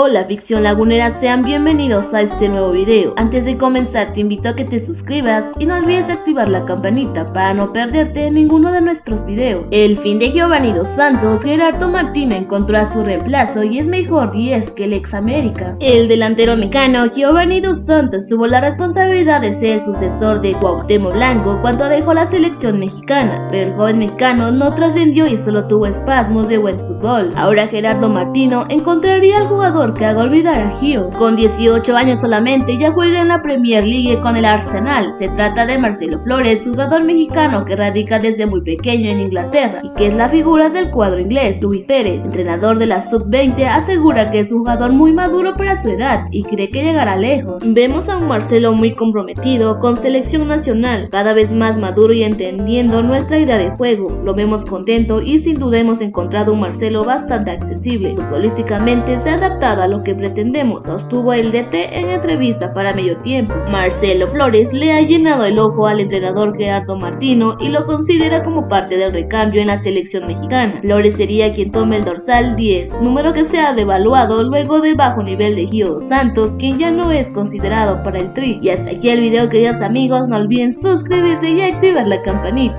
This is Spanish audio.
Hola ficción lagunera, sean bienvenidos a este nuevo video. Antes de comenzar te invito a que te suscribas y no olvides activar la campanita para no perderte ninguno de nuestros videos. El fin de Giovanni Dos Santos, Gerardo Martino encontró a su reemplazo y es mejor 10 que el ex América. El delantero mexicano Giovanni Dos Santos tuvo la responsabilidad de ser sucesor de Cuauhtémoc Blanco cuando dejó la selección mexicana, pero el joven mexicano no trascendió y solo tuvo espasmos de buen fútbol. Ahora Gerardo Martino encontraría al jugador que haga olvidar a Gio. Con 18 años solamente ya juega en la Premier League con el Arsenal. Se trata de Marcelo Flores, jugador mexicano que radica desde muy pequeño en Inglaterra y que es la figura del cuadro inglés. Luis Pérez, entrenador de la Sub-20, asegura que es un jugador muy maduro para su edad y cree que llegará lejos. Vemos a un Marcelo muy comprometido con selección nacional, cada vez más maduro y entendiendo nuestra idea de juego. Lo vemos contento y sin duda hemos encontrado un Marcelo bastante accesible. Futbolísticamente se ha adaptado a lo que pretendemos, sostuvo el DT en entrevista para medio tiempo. Marcelo Flores le ha llenado el ojo al entrenador Gerardo Martino y lo considera como parte del recambio en la selección mexicana. Flores sería quien tome el dorsal 10, número que se ha devaluado luego del bajo nivel de Gio Santos, quien ya no es considerado para el tri. Y hasta aquí el video queridos amigos, no olviden suscribirse y activar la campanita.